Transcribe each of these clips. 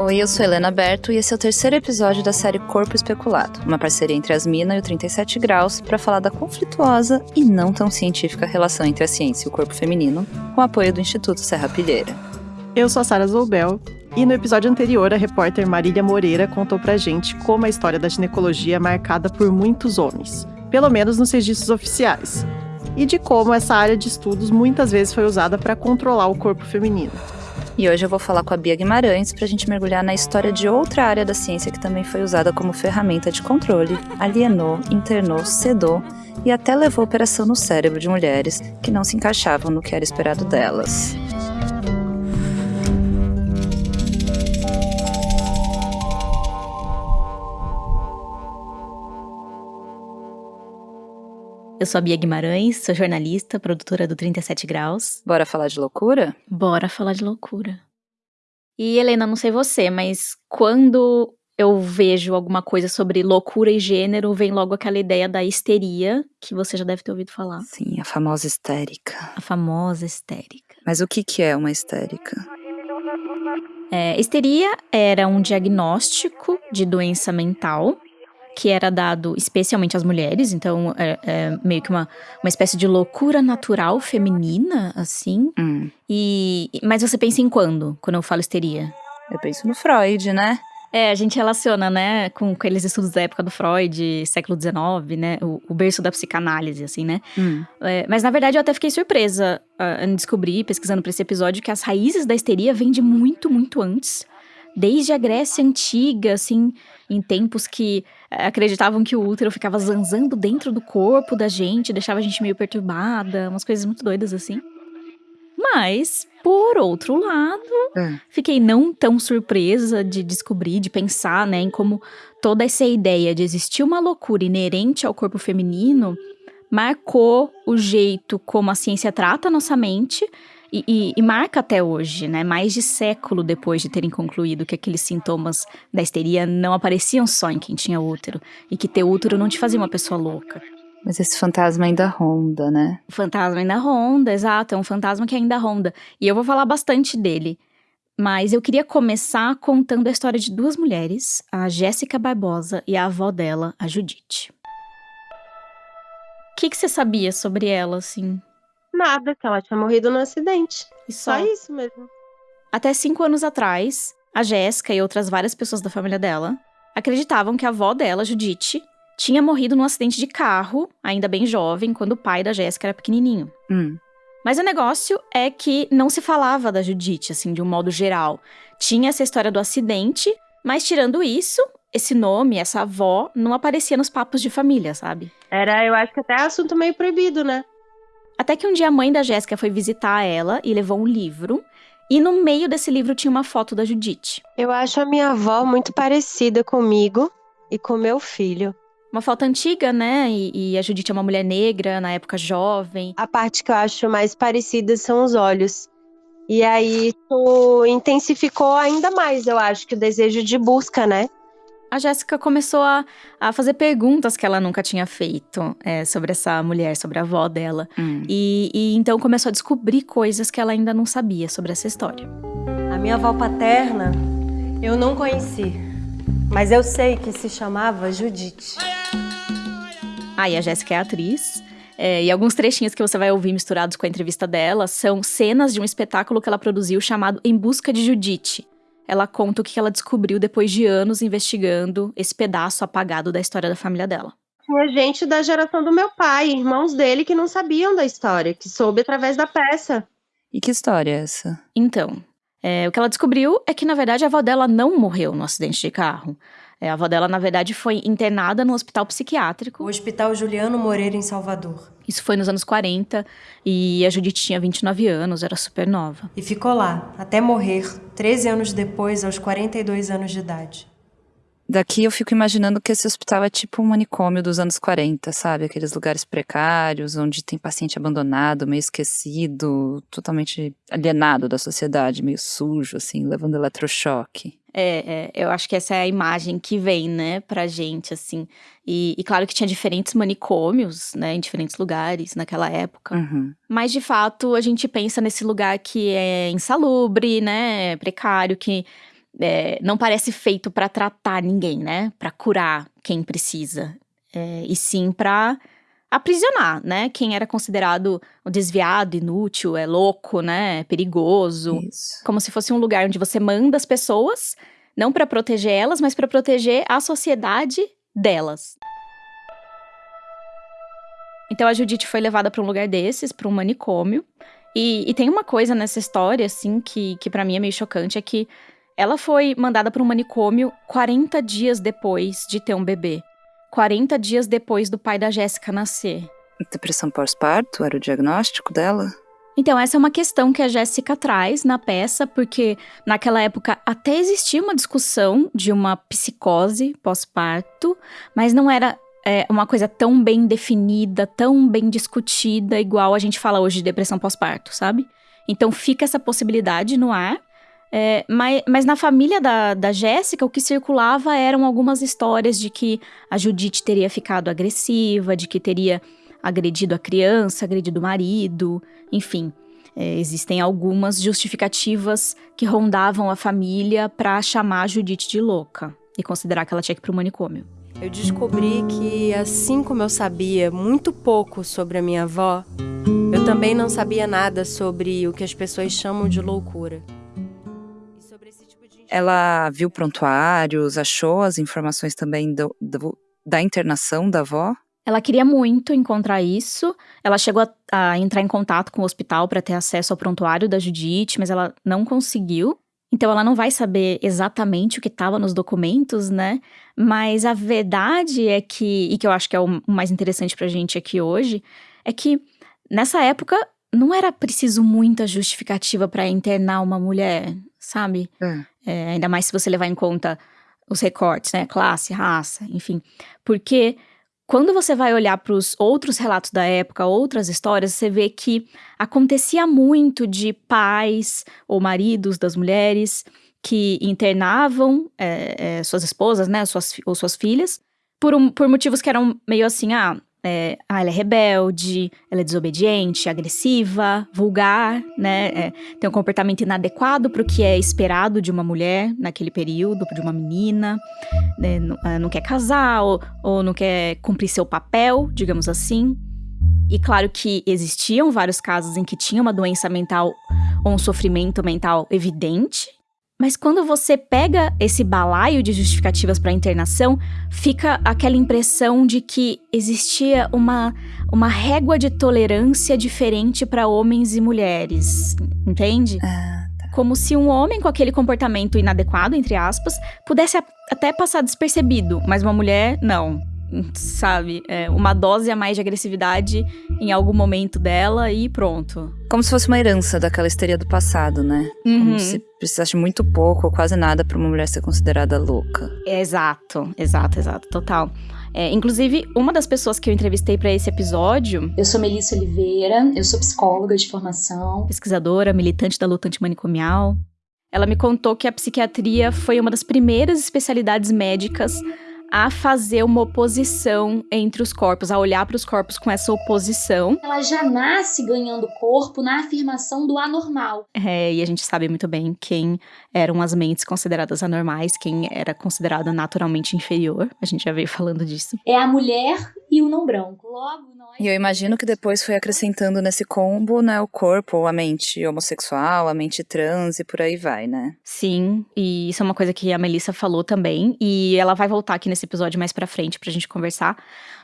Oi, eu sou Helena Berto e esse é o terceiro episódio da série Corpo Especulado, uma parceria entre as Mina e o 37 Graus para falar da conflituosa e não tão científica relação entre a ciência e o corpo feminino, com apoio do Instituto Serra Pilheira. Eu sou a Sara Zoubel e no episódio anterior a repórter Marília Moreira contou pra gente como a história da ginecologia é marcada por muitos homens, pelo menos nos registros oficiais, e de como essa área de estudos muitas vezes foi usada para controlar o corpo feminino. E hoje eu vou falar com a Bia Guimarães para a gente mergulhar na história de outra área da ciência que também foi usada como ferramenta de controle, alienou, internou, sedou e até levou operação no cérebro de mulheres que não se encaixavam no que era esperado delas. Eu sou a Bia Guimarães, sou jornalista, produtora do 37 Graus. Bora falar de loucura? Bora falar de loucura. E Helena, não sei você, mas quando eu vejo alguma coisa sobre loucura e gênero, vem logo aquela ideia da histeria, que você já deve ter ouvido falar. Sim, a famosa histérica. A famosa histérica. Mas o que, que é uma histérica? É, histeria era um diagnóstico de doença mental que era dado especialmente às mulheres, então é, é meio que uma, uma espécie de loucura natural feminina, assim. Hum. E mas você pensa em quando, quando eu falo histeria? Eu penso no Freud, né? É, a gente relaciona, né, com, aqueles estudos da época do Freud, século XIX, né, o, o berço da psicanálise, assim, né. Hum. É, mas, na verdade, eu até fiquei surpresa uh, em descobrir, pesquisando para esse episódio, que as raízes da histeria vêm de muito, muito antes. Desde a Grécia Antiga, assim, em tempos que eh, acreditavam que o útero ficava zanzando dentro do corpo da gente, deixava a gente meio perturbada, umas coisas muito doidas assim. Mas, por outro lado, é. fiquei não tão surpresa de descobrir, de pensar, né, em como toda essa ideia de existir uma loucura inerente ao corpo feminino marcou o jeito como a ciência trata a nossa mente e, e, e, marca até hoje, né? Mais de século depois de terem concluído que aqueles sintomas da histeria não apareciam só em quem tinha útero e que ter útero não te fazia uma pessoa louca. Mas esse fantasma ainda ronda, né? O fantasma ainda ronda, exato. É um fantasma que ainda ronda. E eu vou falar bastante dele. Mas eu queria começar contando a história de duas mulheres, a Jéssica Barbosa e a avó dela, a Judite. O que, que você sabia sobre ela, assim? Nada, que ela tinha morrido no acidente. E só, só isso mesmo. Até cinco anos atrás, a Jéssica e outras várias pessoas da família dela acreditavam que a avó dela, Judite, tinha morrido num acidente de carro, ainda bem jovem, quando o pai da Jéssica era pequenininho. Hum. Mas o negócio é que não se falava da Judite, assim, de um modo geral. Tinha essa história do acidente, mas tirando isso, esse nome, essa avó, não aparecia nos papos de família, sabe? Era, eu acho que até assunto meio proibido, né? Até que um dia a mãe da Jéssica foi visitar ela e levou um livro. E no meio desse livro tinha uma foto da Judite. Eu acho a minha avó muito parecida comigo e com meu filho. Uma foto antiga, né? E, e, a Judite é uma mulher negra, na época jovem. A parte que eu acho mais parecida são os olhos. E aí isso intensificou ainda mais, eu acho, que o desejo de busca, né? A Jéssica começou a, a fazer perguntas que ela nunca tinha feito é, sobre essa mulher, sobre a avó dela. Hum. E, e então começou a descobrir coisas que ela ainda não sabia sobre essa história. A minha avó paterna eu não conheci, mas eu sei que se chamava Judite. Ah, e a Jéssica é atriz. É, e alguns trechinhos que você vai ouvir misturados com a entrevista dela são cenas de um espetáculo que ela produziu chamado Em Busca de Judite ela conta o que ela descobriu depois de anos investigando esse pedaço apagado da história da família dela. Tinha gente da geração do meu pai, irmãos dele, que não sabiam da história, que soube através da peça. E que história é essa? Então, é, o que ela descobriu é que, na verdade, a avó dela não morreu no acidente de carro. É, a avó dela, na verdade, foi internada no hospital psiquiátrico. O Hospital Juliano Moreira, em Salvador. Isso foi nos anos 40 e a Judite tinha 29 anos, era super nova. E ficou lá, até morrer, 13 anos depois, aos 42 anos de idade. Daqui eu fico imaginando que esse hospital é tipo um manicômio dos anos 40, sabe? Aqueles lugares precários, onde tem paciente abandonado, meio esquecido, totalmente alienado da sociedade, meio sujo, assim, levando eletrochoque. É, é, eu acho que essa é a imagem que vem, né, pra gente, assim. E, e, claro que tinha diferentes manicômios, né, em diferentes lugares naquela época. Uhum. Mas, de fato, a gente pensa nesse lugar que é insalubre, né, precário, que é, não parece feito para tratar ninguém, né? Para curar quem precisa, é, e sim para aprisionar, né? Quem era considerado desviado, inútil, é louco, né? Perigoso, Isso. como se fosse um lugar onde você manda as pessoas, não para proteger elas, mas para proteger a sociedade delas. Então a Judite foi levada para um lugar desses, para um manicômio. E, e, tem uma coisa nessa história, assim, que, que para mim é meio chocante, é que ela foi mandada para um manicômio 40 dias depois de ter um bebê. 40 dias depois do pai da Jéssica nascer. Depressão pós-parto era o diagnóstico dela? Então, essa é uma questão que a Jéssica traz na peça, porque naquela época até existia uma discussão de uma psicose pós-parto, mas não era é, uma coisa tão bem definida, tão bem discutida, igual a gente fala hoje de depressão pós-parto, sabe? Então fica essa possibilidade no ar. É, mas, mas, na família da, da Jéssica, o que circulava eram algumas histórias de que a Judite teria ficado agressiva, de que teria agredido a criança, agredido o marido, enfim. É, existem algumas justificativas que rondavam a família para chamar a Judite de louca e considerar que ela tinha que ir pro manicômio. Eu descobri que, assim como eu sabia muito pouco sobre a minha avó, eu também não sabia nada sobre o que as pessoas chamam de loucura. Ela viu prontuários, achou as informações também do, do, da internação da avó? Ela queria muito encontrar isso. Ela chegou a, a entrar em contato com o hospital para ter acesso ao prontuário da Judite, mas ela não conseguiu. Então ela não vai saber exatamente o que estava nos documentos, né? Mas a verdade é que, e que eu acho que é o mais interessante pra gente aqui hoje, é que nessa época não era preciso muita justificativa para internar uma mulher, sabe? É. É, ainda mais se você levar em conta os recortes, né? Classe, raça, enfim. Porque quando você vai olhar para os outros relatos da época, outras histórias, você vê que acontecia muito de pais ou maridos das mulheres que internavam é, é, suas esposas, né, suas, ou suas filhas, por, um, por motivos que eram meio assim, ah, é, ah, ela é rebelde, ela é desobediente, agressiva, vulgar, né? É, tem um comportamento inadequado para o que é esperado de uma mulher naquele período, de uma menina, né? não, não, quer casar ou, ou não quer cumprir seu papel, digamos assim. E claro que existiam vários casos em que tinha uma doença mental ou um sofrimento mental evidente, mas quando você pega esse balaio de justificativas para internação, fica aquela impressão de que existia uma, uma régua de tolerância diferente para homens e mulheres, entende? Ah, tá. Como se um homem com aquele comportamento inadequado, entre aspas, pudesse até passar despercebido, mas uma mulher, não sabe? É, uma dose a mais de agressividade em algum momento dela e pronto. Como se fosse uma herança daquela histeria do passado, né? Uhum. Como se precisasse muito pouco ou quase nada para uma mulher ser considerada louca. Exato, exato, exato, total. É, inclusive, uma das pessoas que eu entrevistei para esse episódio. Eu sou Melissa Oliveira, eu sou psicóloga de formação, pesquisadora, militante da luta antimanicomial. Ela me contou que a psiquiatria foi uma das primeiras especialidades médicas a fazer uma oposição entre os corpos, a olhar para os corpos com essa oposição. Ela já nasce ganhando corpo na afirmação do anormal. É, e a gente sabe muito bem quem eram as mentes consideradas anormais, quem era considerada naturalmente inferior. A gente já veio falando disso. É a mulher e o não branco. Logo, nós. E eu imagino que depois foi acrescentando nesse combo, né, o corpo, a mente homossexual, a mente trans e por aí vai, né? Sim, e isso é uma coisa que a Melissa falou também, e ela vai voltar aqui nesse episódio mais pra frente pra gente conversar.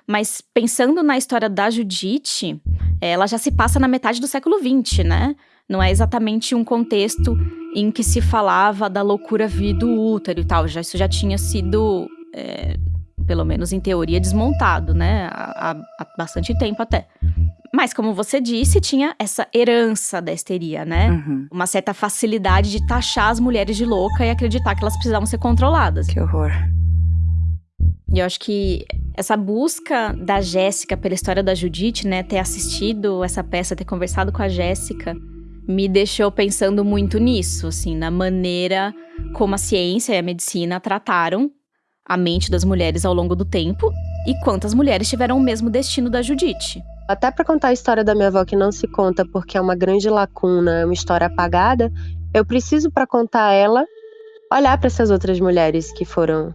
Mas pensando na história da Judite, ela já se passa na metade do século XX, né? Não é exatamente um contexto em que se falava da loucura vir do útero e tal. Já, isso já tinha sido, é, pelo menos em teoria, desmontado, né? Há, há bastante tempo até. Mas, como você disse, tinha essa herança da histeria, né? Uhum. Uma certa facilidade de taxar as mulheres de louca e acreditar que elas precisavam ser controladas. Que horror. E eu acho que essa busca da Jéssica pela história da Judite, né, ter assistido essa peça, ter conversado com a Jéssica, me deixou pensando muito nisso, assim, na maneira como a ciência e a medicina trataram a mente das mulheres ao longo do tempo e quantas mulheres tiveram o mesmo destino da Judite. Até para contar a história da minha avó que não se conta porque é uma grande lacuna, é uma história apagada, eu preciso para contar ela olhar para essas outras mulheres que foram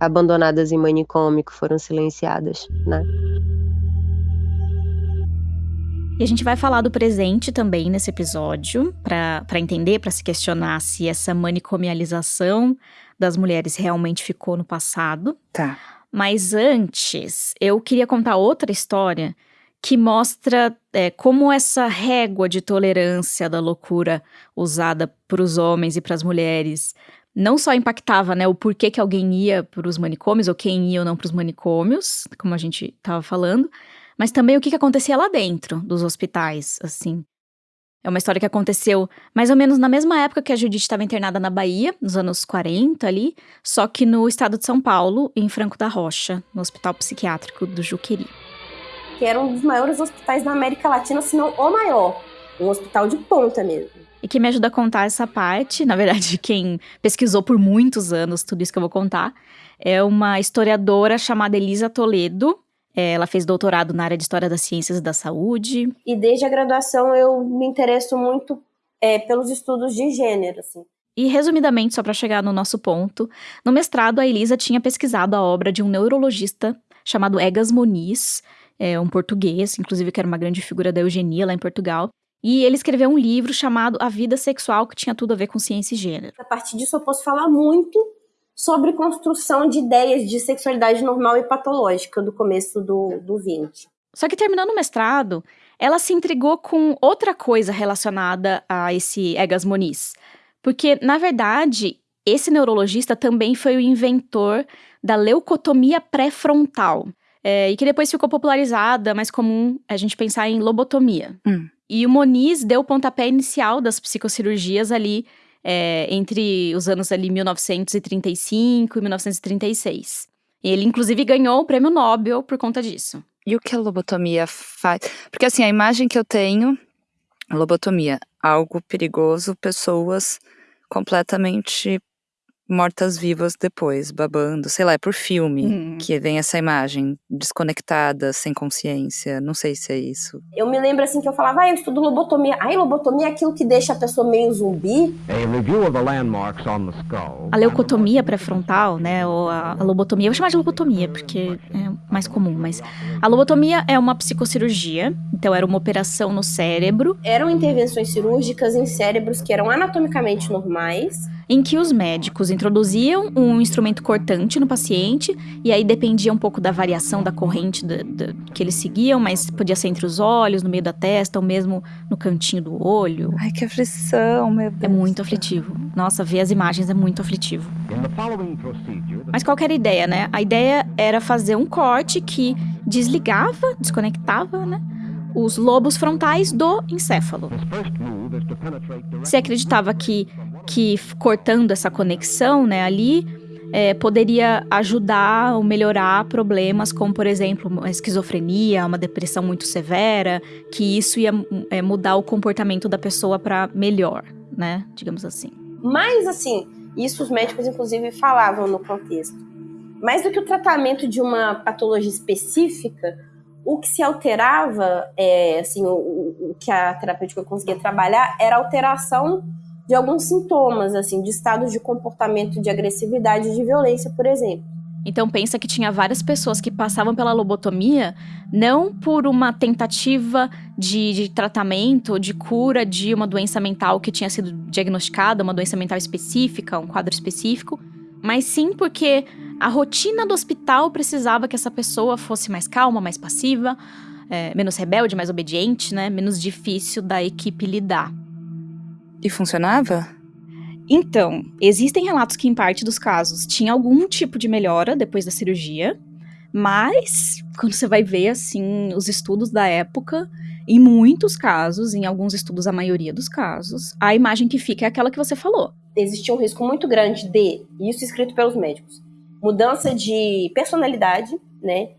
abandonadas em manicômio, que foram silenciadas, né? E a gente vai falar do presente também nesse episódio, para entender, para se questionar se essa manicomialização das mulheres realmente ficou no passado. Tá. Mas antes, eu queria contar outra história que mostra é, como essa régua de tolerância da loucura usada para os homens e para as mulheres não só impactava né, o porquê que alguém ia para os manicômios, ou quem ia ou não para os manicômios, como a gente estava falando, mas também o que, que acontecia lá dentro dos hospitais, assim. É uma história que aconteceu mais ou menos na mesma época que a Judite estava internada na Bahia, nos anos 40 ali, só que no estado de São Paulo, em Franco da Rocha, no Hospital Psiquiátrico do Juqueri. Que era um dos maiores hospitais da América Latina, se não o maior. Um hospital de ponta mesmo. E quem me ajuda a contar essa parte, na verdade, quem pesquisou por muitos anos tudo isso que eu vou contar, é uma historiadora chamada Elisa Toledo, ela fez doutorado na área de História das Ciências e da Saúde. E desde a graduação eu me interesso muito é, pelos estudos de gênero, assim. E, resumidamente, só para chegar no nosso ponto, no mestrado a Elisa tinha pesquisado a obra de um neurologista chamado Egas Moniz, é, um português, inclusive que era uma grande figura da eugenia lá em Portugal. E ele escreveu um livro chamado A Vida Sexual, que tinha tudo a ver com ciência e gênero. A partir disso eu posso falar muito sobre construção de ideias de sexualidade normal e patológica do começo do, do 20. Só que terminando o mestrado, ela se intrigou com outra coisa relacionada a esse Egas Moniz. Porque, na verdade, esse neurologista também foi o inventor da leucotomia pré-frontal. É, e que depois ficou popularizada, mais comum a gente pensar em lobotomia. Hum. E o Moniz deu o pontapé inicial das psicocirurgias ali é, entre os anos ali 1935 e 1936. Ele, inclusive, ganhou o prêmio Nobel por conta disso. E o que a lobotomia faz? Porque, assim, a imagem que eu tenho, lobotomia, algo perigoso, pessoas completamente mortas-vivas depois, babando, sei lá, é por filme Hum. que vem essa imagem desconectada, sem consciência, não sei se é isso. Eu me lembro assim que eu falava, ah, eu estudo lobotomia. Ai, lobotomia é aquilo que deixa a pessoa meio zumbi. A leucotomia pré-frontal, né, ou a, a lobotomia, eu vou chamar de lobotomia porque é mais comum, mas a lobotomia é uma psicocirurgia, então era uma operação no cérebro Eram intervenções cirúrgicas em cérebros que eram anatomicamente normais. em que os médicos introduziam um instrumento cortante no paciente, e aí dependia um pouco da variação da corrente da- da- que eles seguiam, mas podia ser entre os olhos, no meio da testa, ou mesmo no cantinho do olho. Ai, que aflição, meu Deus. É muito aflitivo. Nossa, ver as imagens é muito aflitivo. Mas qual que era a ideia, né? A ideia era fazer um corte que desligava, desconectava, né? Os lobos frontais do encéfalo. Se acreditava que, que cortando essa conexão, né, ali, é, poderia ajudar ou melhorar problemas como, por exemplo, uma esquizofrenia, uma depressão muito severa, que isso ia é, mudar o comportamento da pessoa para melhor, né? Digamos assim. Mas, assim, isso os médicos, inclusive, falavam no contexto. Mais do que o tratamento de uma patologia específica, o que se alterava, é, assim, o, o- que a terapêutica conseguia trabalhar era alteração de alguns sintomas, assim, de estados de comportamento de agressividade e de violência, por exemplo. Então pensa que tinha várias pessoas que passavam pela lobotomia não por uma tentativa de, de tratamento, de cura de uma doença mental que tinha sido diagnosticada, uma doença mental específica, um quadro específico, mas sim porque a rotina do hospital precisava que essa pessoa fosse mais calma, mais passiva, é, menos rebelde, mais obediente, né? Menos difícil da equipe lidar. E funcionava? Então, existem relatos que, em parte dos casos, tinha algum tipo de melhora depois da cirurgia, mas quando você vai ver, assim, os estudos da época, em muitos casos, em alguns estudos, a maioria dos casos, a imagem que fica é aquela que você falou. Existia um risco muito grande de, isso escrito pelos médicos, mudança de personalidade, né,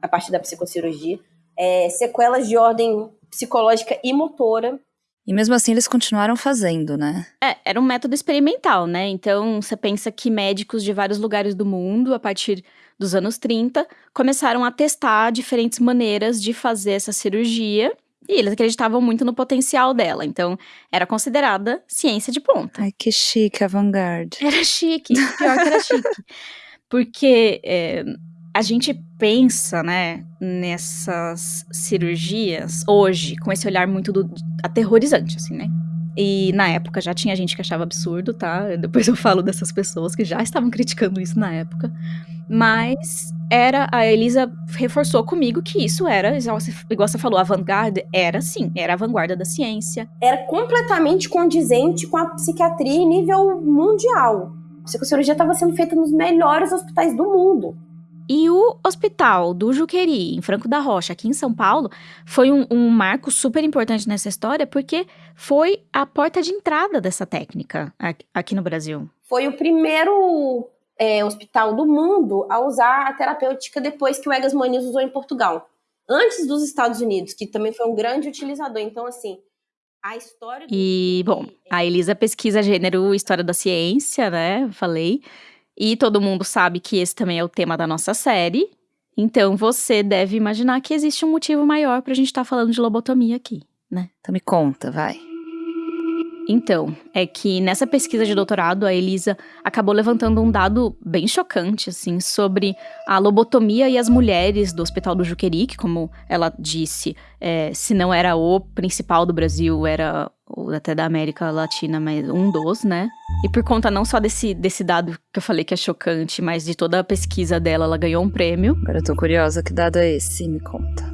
a partir da psicocirurgia, é, sequelas de ordem psicológica e motora. E mesmo assim eles continuaram fazendo, né? É, era um método experimental, né? Então, você pensa que médicos de vários lugares do mundo, a partir dos anos 30, começaram a testar diferentes maneiras de fazer essa cirurgia E eles acreditavam muito no potencial dela, então era considerada ciência de ponta. Ai, que chique, avant-garde. Era chique, pior que era chique. Porque é, a gente pensa, né, nessas cirurgias hoje, com esse olhar muito do, aterrorizante, assim, né? E na época já tinha gente que achava absurdo, tá? Depois eu falo dessas pessoas que já estavam criticando isso na época. Mas era a Elisa reforçou comigo que isso era, igual você falou, a vanguarda era sim, era a vanguarda da ciência. Era completamente condizente com a psiquiatria em nível mundial. A psicocirurgia estava sendo feita nos melhores hospitais do mundo. E o hospital do Juqueri, em Franco da Rocha, aqui em São Paulo, foi um, um, marco super importante nessa história, porque foi a porta de entrada dessa técnica aqui no Brasil. Foi o primeiro é, hospital do mundo a usar a terapêutica depois que o Egas Muniz usou em Portugal. Antes dos Estados Unidos, que também foi um grande utilizador. Então, assim, a história... E, bom, a Elisa pesquisa gênero história da ciência, né? Falei. E todo mundo sabe que esse também é o tema da nossa série. Então você deve imaginar que existe um motivo maior pra gente estar tá falando de lobotomia aqui, né? Então me conta, vai. Então, é que nessa pesquisa de doutorado, a Elisa acabou levantando um dado bem chocante, assim, sobre a lobotomia e as mulheres do Hospital do Juqueri, que, como ela disse, é, se não era o principal do Brasil, era ou até da América Latina, mas um dos, né? E por conta não só desse, desse dado que eu falei que é chocante, mas de toda a pesquisa dela, ela ganhou um prêmio. Agora eu tô curiosa, que dado é esse? Me conta.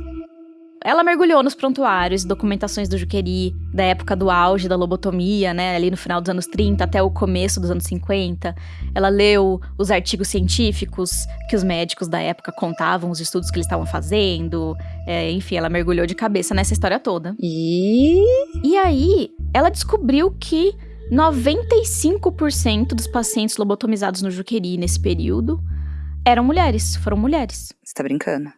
Ela mergulhou nos prontuários, documentações do Juqueri, da época do auge da lobotomia, né, ali no final dos anos 30 até o começo dos anos 50. Ela leu os artigos científicos que os médicos da época contavam, os estudos que eles estavam fazendo. É, enfim, ela mergulhou de cabeça nessa história toda. E. E aí, ela descobriu que 95% dos pacientes lobotomizados no Juqueri nesse período eram mulheres, foram mulheres. Você tá brincando?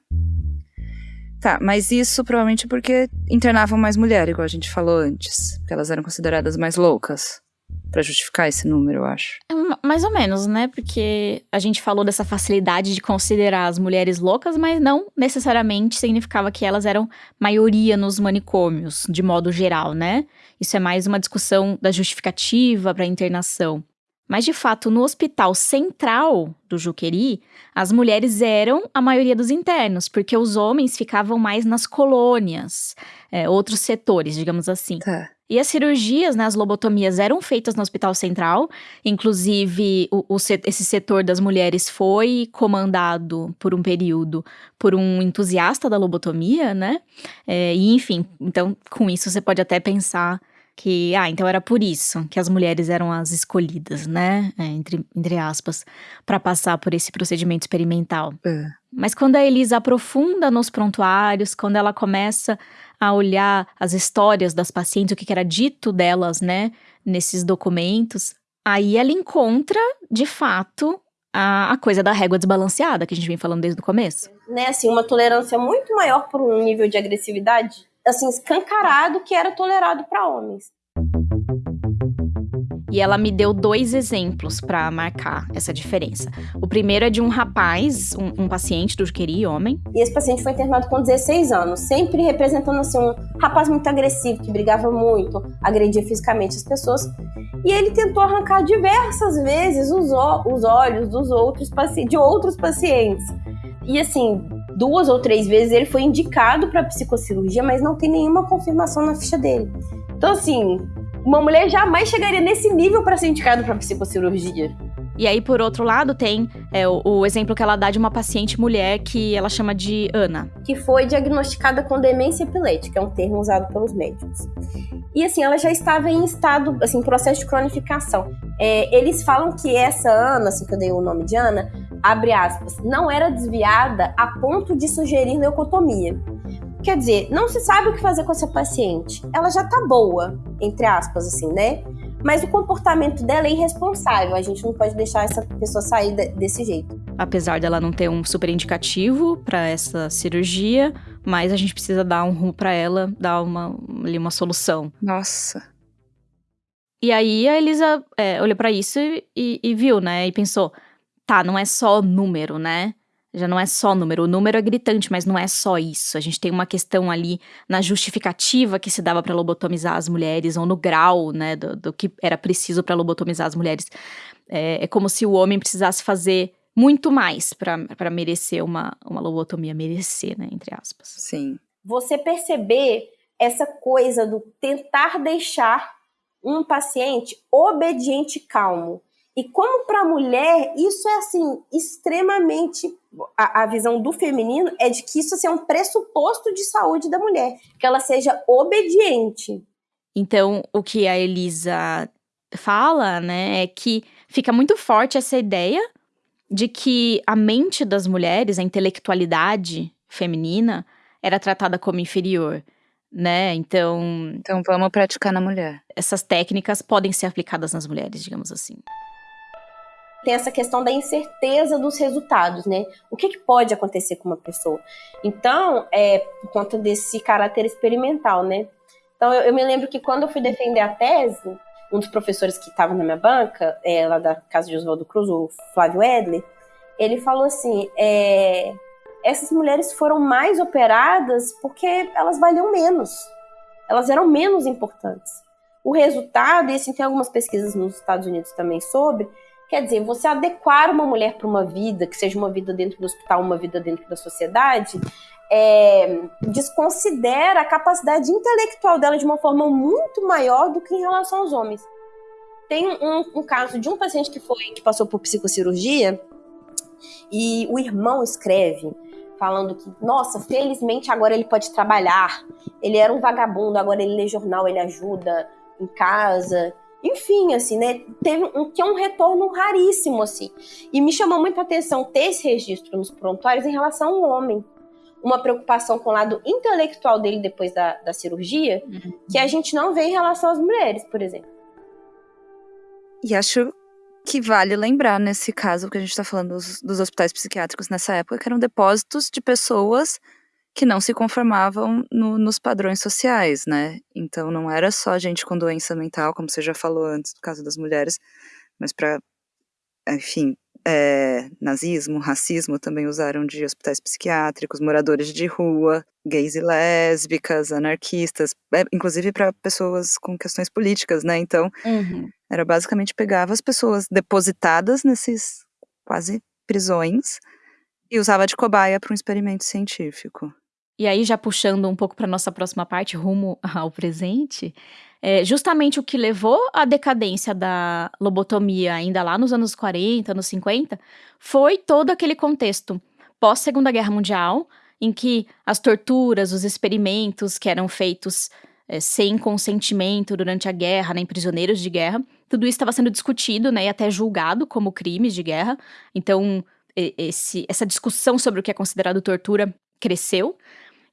Tá, mas isso provavelmente porque internavam mais mulher, igual a gente falou antes. Porque elas eram consideradas mais loucas. para justificar esse número, eu acho. É, mais ou menos, né? Porque a gente falou dessa facilidade de considerar as mulheres loucas, mas não necessariamente significava que elas eram maioria nos manicômios, de modo geral, né? Isso é mais uma discussão da justificativa para internação. Mas, de fato, no hospital central do Juqueri, as mulheres eram a maioria dos internos, porque os homens ficavam mais nas colônias, é, outros setores, digamos assim. Tá. E as cirurgias, né, as lobotomias eram feitas no Hospital Central. Inclusive, o, o, esse setor das mulheres foi comandado por um período por um entusiasta da lobotomia, né? É, e enfim, então com isso você pode até pensar que, ah, então era por isso que as mulheres eram as escolhidas, né? É, entre, entre aspas, para passar por esse procedimento experimental. É. Mas quando a Elisa aprofunda nos prontuários, quando ela começa a olhar as histórias das pacientes, o que, que era dito delas, né, nesses documentos, aí ela encontra, de fato, a, a, coisa da régua desbalanceada que a gente vem falando desde o começo. Né, assim, uma tolerância muito maior por um nível de agressividade assim, escancarado que era tolerado para homens. E ela me deu dois exemplos para marcar essa diferença. O primeiro é de um rapaz, um, um paciente do Juqueri, homem. E esse paciente foi internado com 16 anos, sempre representando assim um rapaz muito agressivo, que brigava muito, agredia fisicamente as pessoas. E ele tentou arrancar diversas vezes os, os olhos dos outros de outros pacientes. E assim, duas ou três vezes ele foi indicado para psicocirurgia, mas não tem nenhuma confirmação na ficha dele. Então, assim, uma mulher jamais chegaria nesse nível para ser indicada para psicocirurgia. E aí, por outro lado, tem é, o, o, exemplo que ela dá de uma paciente mulher que ela chama de Ana. Que foi diagnosticada com demência epilética, é um termo usado pelos médicos. E assim, ela já estava em estado, assim, processo de cronificação. É, eles falam que essa Ana, assim que eu dei o nome de Ana, abre aspas, não era desviada a ponto de sugerir leucotomia. Quer dizer, não se sabe o que fazer com essa paciente. Ela já tá boa, entre aspas, assim, né? Mas o comportamento dela é irresponsável. A gente não pode deixar essa pessoa sair desse jeito. Apesar dela não ter um super indicativo para essa cirurgia, mas a gente precisa dar um rumo para ela, dar uma, ali uma solução. Nossa. E aí a Elisa é, olhou para isso e, e, viu, né? E pensou: tá, não é só número, né? Já não é só número. O número é gritante, mas não é só isso. A gente tem uma questão ali na justificativa que se dava para lobotomizar as mulheres, ou no grau, né, do, do que era preciso para lobotomizar as mulheres. É, é, como se o homem precisasse fazer muito mais para merecer uma, uma lobotomia. Merecer, né, entre aspas. Sim. Você perceber essa coisa do tentar deixar um paciente obediente e calmo. E como para a mulher, isso é assim, extremamente. A, a, visão do feminino é de que isso assim, é um pressuposto de saúde da mulher, que ela seja obediente. Então, o que a Elisa fala, né, é que fica muito forte essa ideia de que a mente das mulheres, a intelectualidade feminina, era tratada como inferior né? Então. Então vamos praticar na mulher. Essas técnicas podem ser aplicadas nas mulheres, digamos assim. Tem essa questão da incerteza dos resultados, né? O que, que pode acontecer com uma pessoa? Então, é por conta desse caráter experimental, né? Então, eu, eu me lembro que quando eu fui defender a tese, um dos professores que estava na minha banca, é, lá da casa de Oswaldo Cruz, o Flávio Edley, ele falou assim: é, essas mulheres foram mais operadas porque elas valiam menos. Elas eram menos importantes. O resultado, e assim tem algumas pesquisas nos Estados Unidos também sobre, quer dizer, você adequar uma mulher para uma vida, que seja uma vida dentro do hospital, uma vida dentro da sociedade, é, desconsidera a capacidade intelectual dela de uma forma muito maior do que em relação aos homens. Tem um, um caso de um paciente que foi que passou por psicocirurgia e o irmão escreve falando que, nossa, felizmente agora ele pode trabalhar. Ele era um vagabundo, agora ele lê jornal, ele ajuda em casa. Enfim, assim, né? Teve um que é um retorno raríssimo, assim. E me chamou muita atenção ter esse registro nos prontuários em relação ao homem. Uma preocupação com o lado intelectual dele depois da, da cirurgia, uhum. que a gente não vê em relação às mulheres, por exemplo. E acho que vale lembrar nesse caso que a gente está falando dos, dos, hospitais psiquiátricos nessa época, que eram depósitos de pessoas que não se conformavam no, nos padrões sociais, né? Então não era só gente com doença mental, como você já falou antes, no caso das mulheres, mas para, enfim, é, nazismo, racismo também usaram de hospitais psiquiátricos, moradores de rua, gays e lésbicas, anarquistas, é, inclusive para pessoas com questões políticas, né? Então, uhum. era basicamente pegava as pessoas depositadas nesses quase prisões e usava de cobaia para um experimento científico. E aí, já puxando um pouco para nossa próxima parte, rumo ao presente, é, justamente o que levou à decadência da lobotomia ainda lá nos anos 40, anos 50, foi todo aquele contexto pós-Segunda Guerra Mundial, em que as torturas, os experimentos que eram feitos é, sem consentimento durante a guerra, né, em prisioneiros de guerra, tudo isso estava sendo discutido né, e até julgado como crimes de guerra. Então, esse, essa discussão sobre o que é considerado tortura cresceu.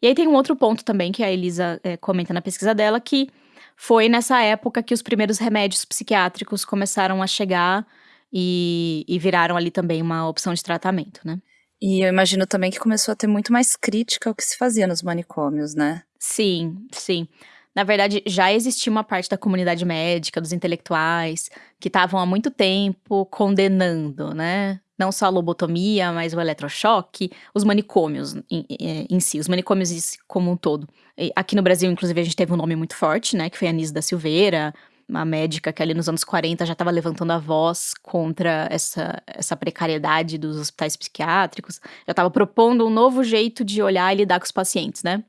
E aí tem um outro ponto também que a Elisa é, comenta na pesquisa dela, que foi nessa época que os primeiros remédios psiquiátricos começaram a chegar e, e viraram ali também uma opção de tratamento, né? E eu imagino também que começou a ter muito mais crítica ao que se fazia nos manicômios, né? Sim, sim. Na verdade, já existia uma parte da comunidade médica, dos intelectuais, que estavam há muito tempo condenando, né? Não só a lobotomia, mas o eletrochoque, os manicômios em, em, si, os manicômios como um todo. E aqui no Brasil, inclusive, a gente teve um nome muito forte, né, que foi a Anise da Silveira, uma médica que ali nos anos 40 já estava levantando a voz contra essa, essa precariedade dos hospitais psiquiátricos, já estava propondo um novo jeito de olhar e lidar com os pacientes, né?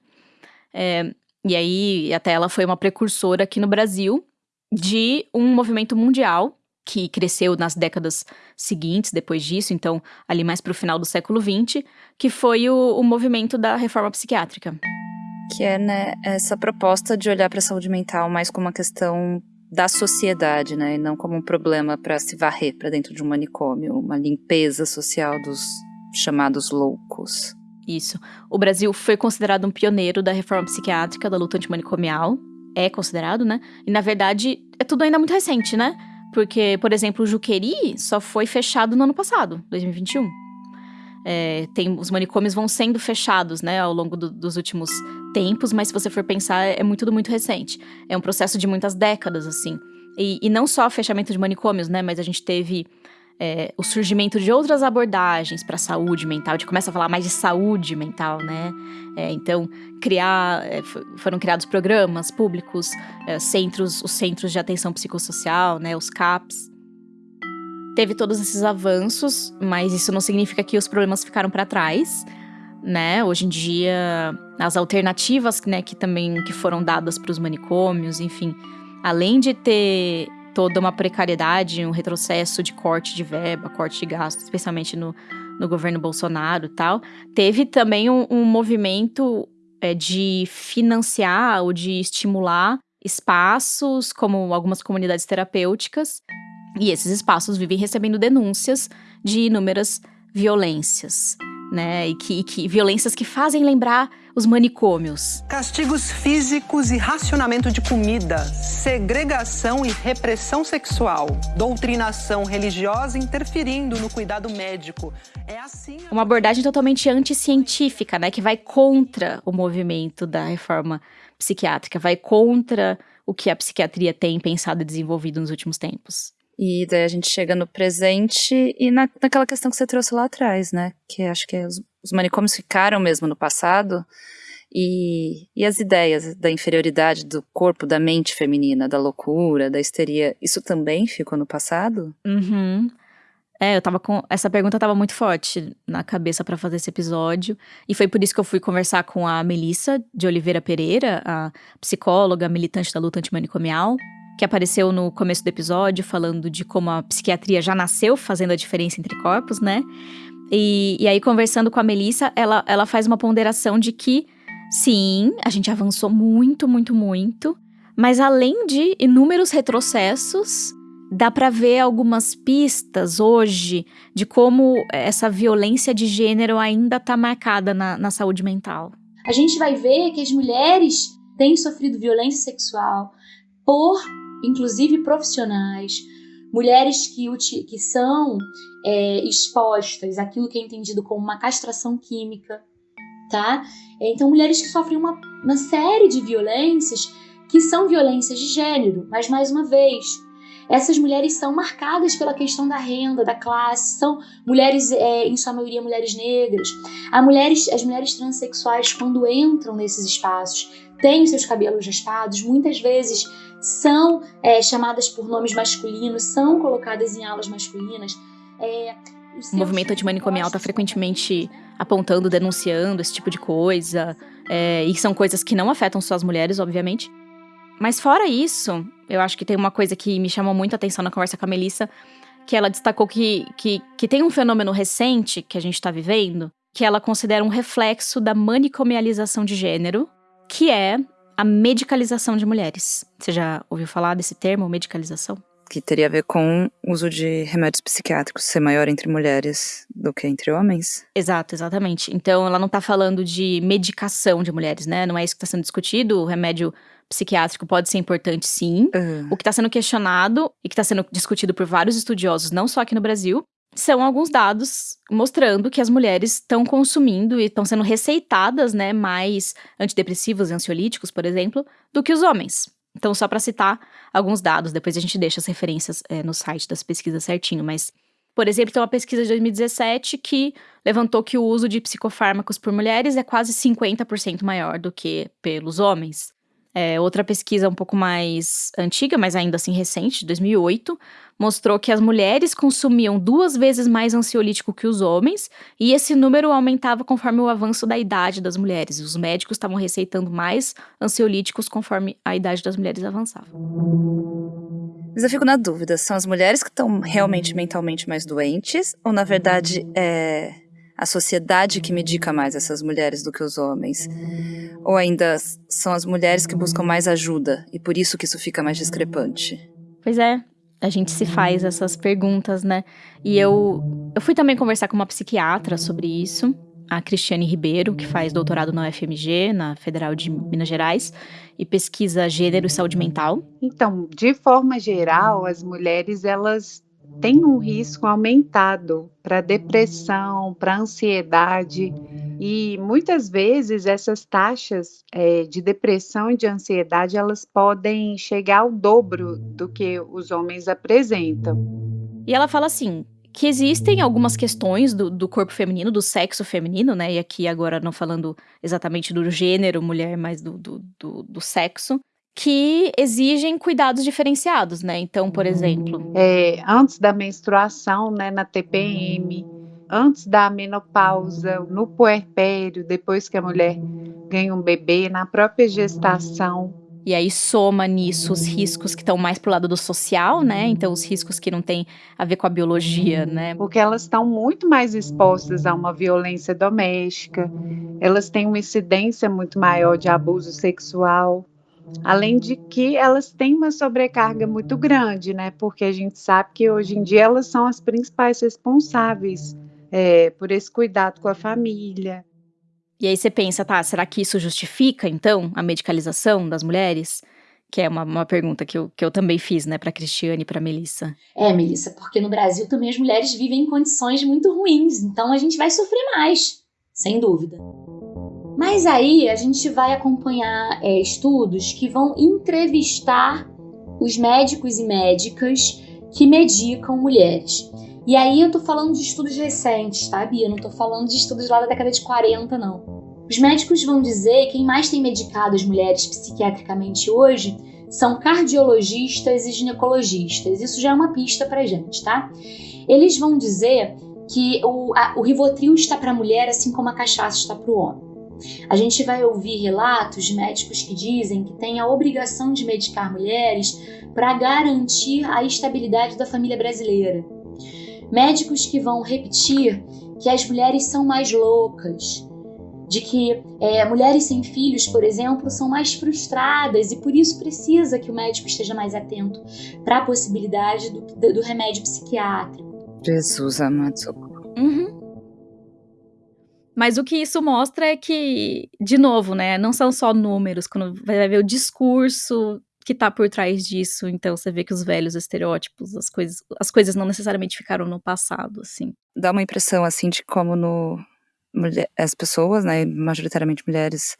É, e aí, até ela foi uma precursora aqui no Brasil de um movimento mundial que cresceu nas décadas seguintes, depois disso, então ali mais para o final do século XX, que foi o, o movimento da reforma psiquiátrica. Que é né, essa proposta de olhar para a saúde mental mais como uma questão da sociedade, né, e não como um problema para se varrer para dentro de um manicômio, uma limpeza social dos chamados loucos. Isso. O Brasil foi considerado um pioneiro da reforma psiquiátrica, da luta antimanicomial. É considerado, né? E na verdade é tudo ainda muito recente, né? Porque, por exemplo, o Juqueri só foi fechado no ano passado, 2021. É, tem, os manicômios vão sendo fechados, né, ao longo do, dos últimos tempos, mas se você for pensar, é muito tudo muito recente. É um processo de muitas décadas, assim. E, e não só fechamento de manicômios, né, mas a gente teve é, o surgimento de outras abordagens para a saúde mental, a gente começa a falar mais de saúde mental, né? É, então, criar, é, foram criados programas públicos, é, centros, os centros de atenção psicossocial, né, os CAPs. Teve todos esses avanços, mas isso não significa que os problemas ficaram para trás, né? Hoje em dia, as alternativas, né, que também que foram dadas para os manicômios, enfim, além de ter toda uma precariedade, um retrocesso de corte de verba, corte de gastos, especialmente no, no governo Bolsonaro e tal. Teve também um, um movimento é, de financiar ou de estimular espaços, como algumas comunidades terapêuticas, e esses espaços vivem recebendo denúncias de inúmeras violências né? E que, que, violências que fazem lembrar os manicômios. Castigos físicos e racionamento de comida, segregação e repressão sexual, doutrinação religiosa interferindo no cuidado médico. É assim. Uma abordagem totalmente anticientífica, né? Que vai contra o movimento da reforma psiquiátrica, vai contra o que a psiquiatria tem pensado e desenvolvido nos últimos tempos. E daí a gente chega no presente e na, naquela questão que você trouxe lá atrás, né? Que acho que os, os manicômios ficaram mesmo no passado. E, e as ideias da inferioridade do corpo, da mente feminina, da loucura, da histeria, isso também ficou no passado? Uhum. É, eu tava com. Essa pergunta tava muito forte na cabeça para fazer esse episódio. E foi por isso que eu fui conversar com a Melissa de Oliveira Pereira, a psicóloga militante da luta antimanicomial, que apareceu no começo do episódio, falando de como a psiquiatria já nasceu fazendo a diferença entre corpos, né? E, e aí, conversando com a Melissa, ela, ela faz uma ponderação de que, sim, a gente avançou muito, muito, muito, mas além de inúmeros retrocessos, dá para ver algumas pistas hoje de como essa violência de gênero ainda está marcada na, na saúde mental. A gente vai ver que as mulheres têm sofrido violência sexual por inclusive profissionais, mulheres que, que são é, expostas àquilo que é entendido como uma castração química, tá? Então, mulheres que sofrem uma, uma série de violências que são violências de gênero, mas mais uma vez, essas mulheres são marcadas pela questão da renda, da classe, são mulheres, é, em sua maioria, mulheres negras. As mulheres, as mulheres transexuais, quando entram nesses espaços, têm seus cabelos raspados, muitas vezes são é, chamadas por nomes masculinos, são colocadas em aulas masculinas. É, o movimento antimanicomial está frequentemente apontando, denunciando esse tipo de coisa. É, e são coisas que não afetam só as mulheres, obviamente. Mas fora isso, eu acho que tem uma coisa que me chamou muito a atenção na conversa com a Melissa, que ela destacou que, que, que tem um fenômeno recente que a gente está vivendo, que ela considera um reflexo da manicomialização de gênero, que é a medicalização de mulheres. Você já ouviu falar desse termo, medicalização? Que teria a ver com o uso de remédios psiquiátricos ser maior entre mulheres do que entre homens? Exato, exatamente. Então ela não está falando de medicação de mulheres, né? Não é isso que está sendo discutido. O remédio psiquiátrico pode ser importante, sim. Uhum. O que está sendo questionado e que está sendo discutido por vários estudiosos, não só aqui no Brasil, são alguns dados mostrando que as mulheres estão consumindo e estão sendo receitadas, né, mais antidepressivos e ansiolíticos, por exemplo, do que os homens. Então, só para citar alguns dados, depois a gente deixa as referências é, no site das pesquisas certinho, mas por exemplo, tem uma pesquisa de 2017 que levantou que o uso de psicofármacos por mulheres é quase 50% maior do que pelos homens. É, outra pesquisa um pouco mais antiga, mas ainda assim recente, de 2008, mostrou que as mulheres consumiam duas vezes mais ansiolítico que os homens, e esse número aumentava conforme o avanço da idade das mulheres. Os médicos estavam receitando mais ansiolíticos conforme a idade das mulheres avançava. Mas eu fico na dúvida: são as mulheres que estão realmente mentalmente mais doentes, ou na verdade é a sociedade que medica mais essas mulheres do que os homens? Ou ainda são as mulheres que buscam mais ajuda e por isso que isso fica mais discrepante? Pois é, a gente se faz essas perguntas, né? E eu, eu fui também conversar com uma psiquiatra sobre isso, a Cristiane Ribeiro, que faz doutorado na UFMG, na Federal de Minas Gerais, e pesquisa gênero e saúde mental. Então, de forma geral, as mulheres elas tem um risco aumentado para depressão, para ansiedade. E muitas vezes essas taxas é, de depressão e de ansiedade elas podem chegar ao dobro do que os homens apresentam. E ela fala assim que existem algumas questões do, do, corpo feminino, do sexo feminino, né? E aqui agora não falando exatamente do gênero mulher, mas do, do, do, do sexo, que exigem cuidados diferenciados, né? Então, por exemplo. É, antes da menstruação, né, na TPM, antes da menopausa, no puerpério, depois que a mulher ganha um bebê, na própria gestação. E aí soma nisso os riscos que estão mais pro lado do social, né? Então os riscos que não têm a ver com a biologia, né? Porque elas estão muito mais expostas a uma violência doméstica, elas têm uma incidência muito maior de abuso sexual. Além de que elas têm uma sobrecarga muito grande, né? Porque a gente sabe que hoje em dia elas são as principais responsáveis é, por esse cuidado com a família. E aí você pensa, tá, será que isso justifica, então, a medicalização das mulheres? Que é uma, uma pergunta que eu, que eu também fiz, né, pra Cristiane e pra Melissa. É, Melissa, porque no Brasil também as mulheres vivem em condições muito ruins, então a gente vai sofrer mais, sem dúvida. Mas aí a gente vai acompanhar é, estudos que vão entrevistar os médicos e médicas que medicam mulheres. E aí eu tô falando de estudos recentes, tá, Bia? Não tô falando de estudos lá da década de 40, não. Os médicos vão dizer que quem mais tem medicado as mulheres psiquiatricamente hoje são cardiologistas e ginecologistas. Isso já é uma pista pra gente, tá? Eles vão dizer que o, a, o Rivotril está para a mulher assim como a cachaça está para o homem. A gente vai ouvir relatos de médicos que dizem que tem a obrigação de medicar mulheres para garantir a estabilidade da família brasileira médicos que vão repetir que as mulheres são mais loucas, de que é, mulheres sem filhos, por exemplo, são mais frustradas e por isso precisa que o médico esteja mais atento para a possibilidade do, do, remédio psiquiátrico. Jesus amado. Uhum. Mas o que isso mostra é que, de novo, né, não são só números, quando vai ver o discurso que tá por trás disso. Então você vê que os velhos estereótipos, as coisas, as coisas não necessariamente ficaram no passado, assim. Dá uma impressão assim de como no as pessoas, né, majoritariamente mulheres,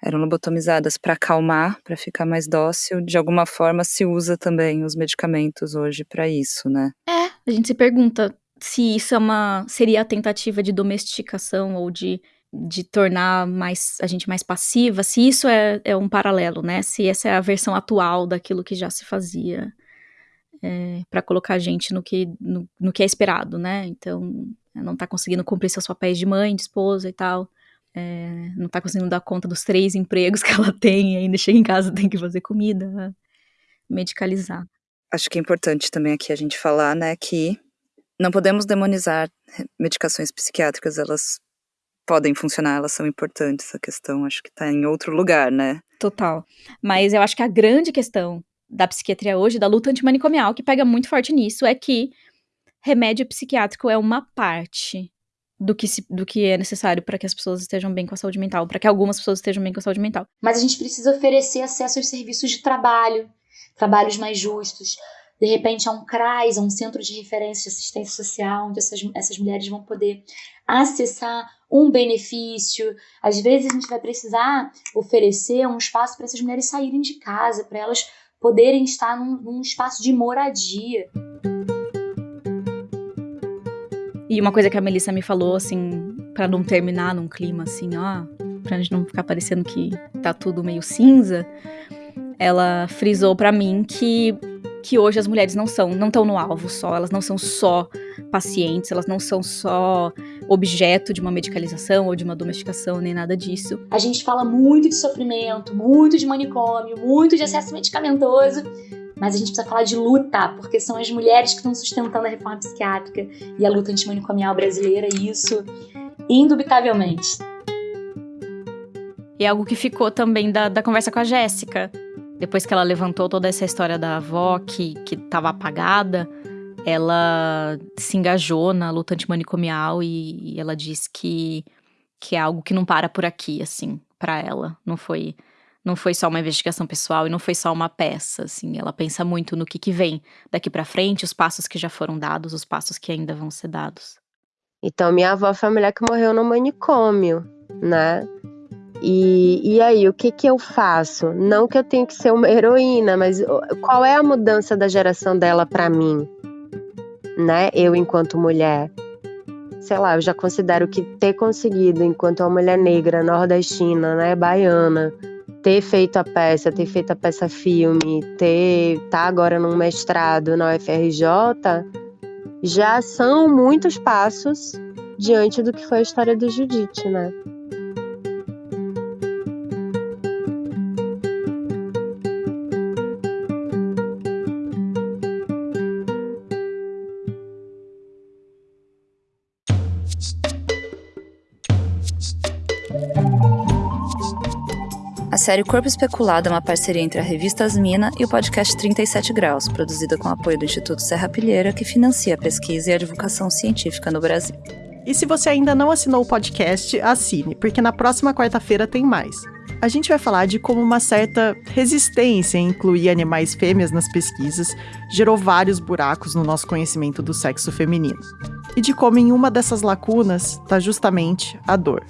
eram lobotomizadas para acalmar, para ficar mais dócil. De alguma forma se usa também os medicamentos hoje para isso, né? É, a gente se pergunta se isso é uma seria a tentativa de domesticação ou de de tornar mais a gente mais passiva, se isso é, é um paralelo, né? Se essa é a versão atual daquilo que já se fazia é, para colocar a gente no que, no, no, que é esperado, né? Então, não tá conseguindo cumprir seus papéis de mãe, de esposa e tal. É, não tá conseguindo dar conta dos três empregos que ela tem, ainda chega em casa tem que fazer comida, medicalizar. Acho que é importante também aqui a gente falar, né, que não podemos demonizar medicações psiquiátricas, elas podem funcionar, elas são importantes. A questão acho que está em outro lugar, né? Total. Mas eu acho que a grande questão da psiquiatria hoje, da luta antimanicomial, que pega muito forte nisso, é que remédio psiquiátrico é uma parte do que, se, do que é necessário para que as pessoas estejam bem com a saúde mental, para que algumas pessoas estejam bem com a saúde mental. Mas a gente precisa oferecer acesso aos serviços de trabalho, trabalhos mais justos, de repente a um CRAS, a um centro de referência de assistência social, onde essas, essas mulheres vão poder acessar um benefício. Às vezes a gente vai precisar oferecer um espaço para essas mulheres saírem de casa, para elas poderem estar num, num espaço de moradia. E uma coisa que a Melissa me falou, assim, para não terminar num clima assim, ó, pra gente não ficar parecendo que tá tudo meio cinza, ela frisou para mim que que hoje as mulheres não são, não estão no alvo só, elas não são só pacientes, elas não são só objeto de uma medicalização ou de uma domesticação, nem nada disso. A gente fala muito de sofrimento, muito de manicômio, muito de acesso medicamentoso, mas a gente precisa falar de luta, porque são as mulheres que estão sustentando a reforma psiquiátrica e a luta antimanicomial brasileira, e isso, indubitavelmente. E é algo que ficou também da, da conversa com a Jéssica, depois que ela levantou toda essa história da avó que, que apagada, ela se engajou na luta antimanicomial e, e ela disse que, que é algo que não para por aqui, assim, para ela. Não foi não foi só uma investigação pessoal e não foi só uma peça, assim. Ela pensa muito no que, que vem daqui para frente, os passos que já foram dados, os passos que ainda vão ser dados. Então, minha avó foi a mulher que morreu no manicômio, né? E, e aí, o que, que eu faço? Não que eu tenha que ser uma heroína, mas qual é a mudança da geração dela para mim? né? Eu enquanto mulher, sei lá, eu já considero que ter conseguido enquanto uma mulher negra, nordestina, né, baiana, ter feito a peça, ter feito a peça filme, ter tá agora num mestrado na UFRJ, já são muitos passos diante do que foi a história do Judite, né? A série Corpo Especulado é uma parceria entre a revista Asmina e o podcast 37 Graus, produzida com apoio do Instituto Serra Pilheira, que financia a pesquisa e a divulgação científica no Brasil. E se você ainda não assinou o podcast, assine, porque na próxima quarta-feira tem mais. A gente vai falar de como uma certa resistência em incluir animais fêmeas nas pesquisas gerou vários buracos no nosso conhecimento do sexo feminino. E de como em uma dessas lacunas está justamente a dor.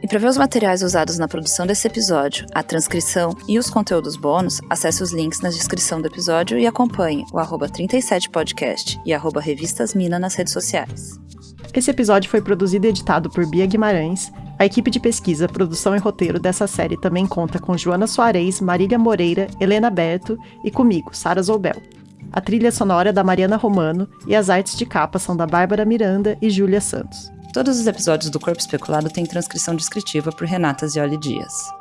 E para ver os materiais usados na produção desse episódio, a transcrição e os conteúdos bônus, acesse os links na descrição do episódio e acompanhe o arroba 37podcast e arroba revistasmina nas redes sociais. Esse episódio foi produzido e editado por Bia Guimarães. A equipe de pesquisa, produção e roteiro dessa série também conta com Joana Soares, Marília Moreira, Helena Berto e comigo, Sara Zoubel. A trilha sonora é da Mariana Romano e as artes de capa são da Bárbara Miranda e Júlia Santos. Todos os episódios do Corpo Especulado têm transcrição descritiva por Renata Zioli Dias.